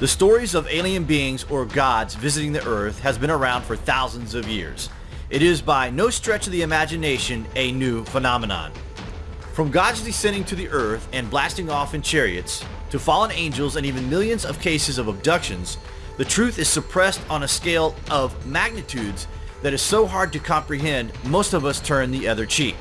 The stories of alien beings or gods visiting the Earth has been around for thousands of years. It is by no stretch of the imagination a new phenomenon. From gods descending to the Earth and blasting off in chariots, to fallen angels and even millions of cases of abductions, the truth is suppressed on a scale of magnitudes that is so hard to comprehend most of us turn the other cheek.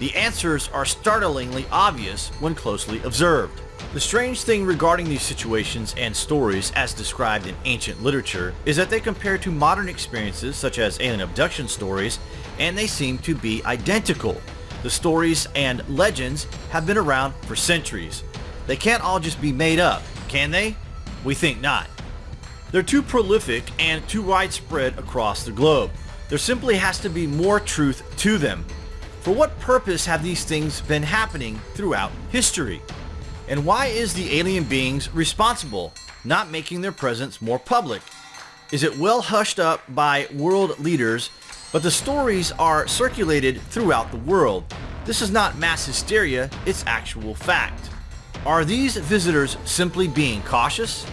The answers are startlingly obvious when closely observed. The strange thing regarding these situations and stories as described in ancient literature is that they compare to modern experiences such as alien abduction stories and they seem to be identical. The stories and legends have been around for centuries. They can't all just be made up, can they? We think not. They're too prolific and too widespread across the globe. There simply has to be more truth to them. For what purpose have these things been happening throughout history? And why is the alien beings responsible, not making their presence more public? Is it well hushed up by world leaders, but the stories are circulated throughout the world? This is not mass hysteria, it's actual fact. Are these visitors simply being cautious?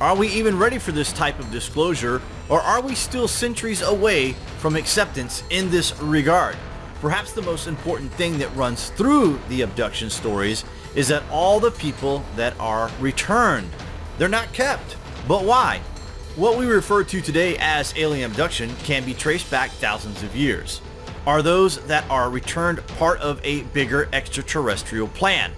Are we even ready for this type of disclosure, or are we still centuries away from acceptance in this regard? Perhaps the most important thing that runs through the abduction stories is that all the people that are returned, they're not kept. But why? What we refer to today as alien abduction can be traced back thousands of years. Are those that are returned part of a bigger extraterrestrial plan?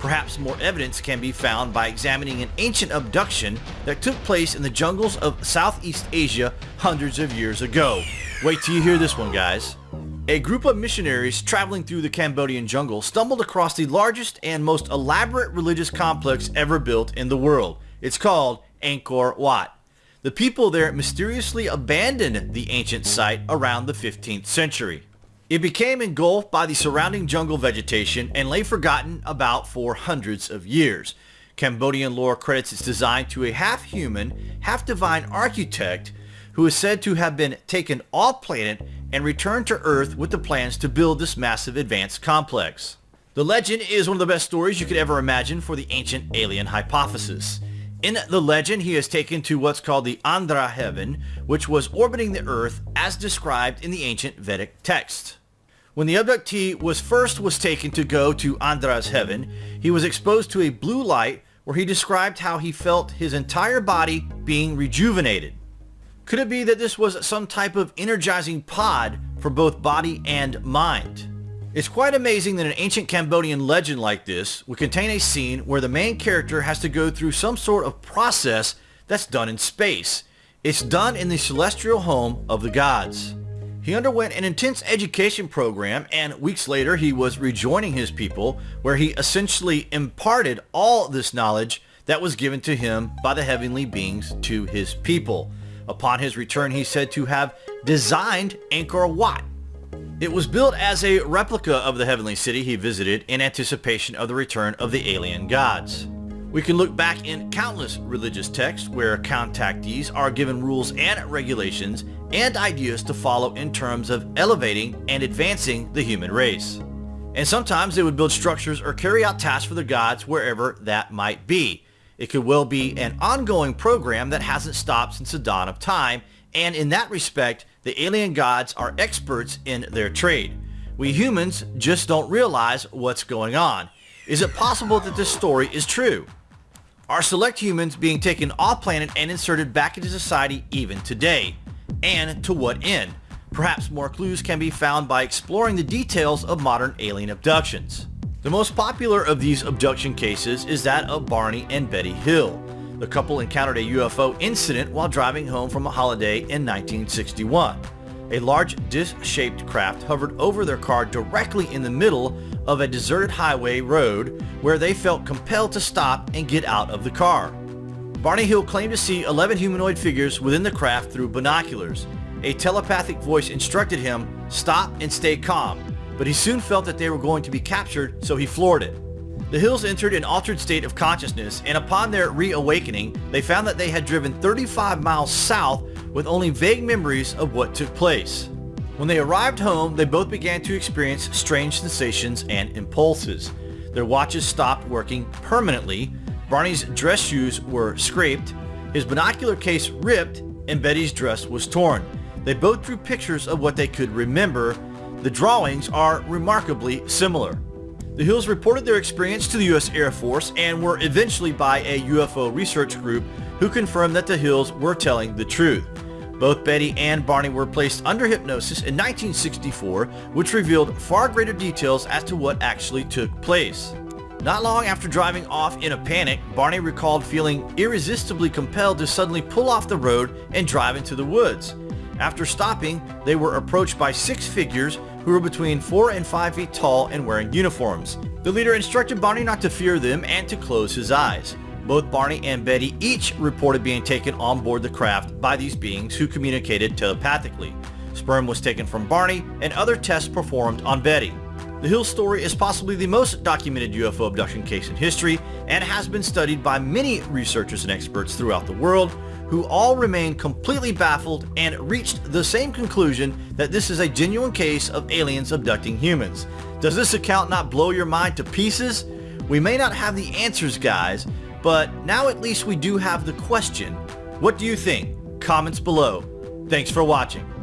Perhaps more evidence can be found by examining an ancient abduction that took place in the jungles of Southeast Asia hundreds of years ago. Wait till you hear this one guys. A group of missionaries traveling through the Cambodian jungle stumbled across the largest and most elaborate religious complex ever built in the world. It's called Angkor Wat. The people there mysteriously abandoned the ancient site around the 15th century. It became engulfed by the surrounding jungle vegetation and lay forgotten about for hundreds of years. Cambodian lore credits its design to a half-human, half-divine architect who is said to have been taken off planet and returned to Earth with the plans to build this massive advanced complex. The legend is one of the best stories you could ever imagine for the ancient alien hypothesis. In the legend, he is taken to what's called the Indra heaven, which was orbiting the Earth as described in the ancient Vedic text. When the abductee was first was taken to go to Indra's heaven, he was exposed to a blue light where he described how he felt his entire body being rejuvenated. Could it be that this was some type of energizing pod for both body and mind? It's quite amazing that an ancient Cambodian legend like this would contain a scene where the main character has to go through some sort of process that's done in space. It's done in the celestial home of the gods. He underwent an intense education program and weeks later he was rejoining his people where he essentially imparted all this knowledge that was given to him by the heavenly beings to his people. Upon his return, he said to have designed Angkor Wat. It was built as a replica of the heavenly city he visited in anticipation of the return of the alien gods. We can look back in countless religious texts where contactees are given rules and regulations and ideas to follow in terms of elevating and advancing the human race. And sometimes they would build structures or carry out tasks for the gods wherever that might be. It could well be an ongoing program that hasn't stopped since the dawn of time, and in that respect, the alien gods are experts in their trade. We humans just don't realize what's going on. Is it possible that this story is true? Are select humans being taken off planet and inserted back into society even today? And to what end? Perhaps more clues can be found by exploring the details of modern alien abductions. The most popular of these abduction cases is that of Barney and Betty Hill. The couple encountered a UFO incident while driving home from a holiday in 1961. A large disc-shaped craft hovered over their car directly in the middle of a deserted highway road where they felt compelled to stop and get out of the car. Barney Hill claimed to see 11 humanoid figures within the craft through binoculars. A telepathic voice instructed him, stop and stay calm, but he soon felt that they were going to be captured, so he floored it. The Hills entered an altered state of consciousness, and upon their reawakening, they found that they had driven 35 miles south with only vague memories of what took place. When they arrived home, they both began to experience strange sensations and impulses. Their watches stopped working permanently, Barney's dress shoes were scraped, His binocular case ripped and Betty's dress was torn. They both drew pictures of what they could remember. The drawings are remarkably similar. The Hills reported their experience to the U.S. Air Force and were eventually by a UFO research group who confirmed that the Hills were telling the truth. Both Betty and Barney were placed under hypnosis in 1964, which revealed far greater details as to what actually took place. Not long after driving off in a panic, Barney recalled feeling irresistibly compelled to suddenly pull off the road and drive into the woods. After stopping, they were approached by six figures who were between 4 and 5 feet tall and wearing uniforms. The leader instructed Barney not to fear them and to close his eyes. Both Barney and Betty each reported being taken on board the craft by these beings who communicated telepathically. Sperm was taken from Barney and other tests performed on Betty. The Hill story is possibly the most documented UFO abduction case in history and has been studied by many researchers and experts throughout the world who all remain completely baffled and reached the same conclusion that this is a genuine case of aliens abducting humans. Does this account not blow your mind to pieces? We may not have the answers guys, but now at least we do have the question. What do you think? Comments below. Thanks for watching.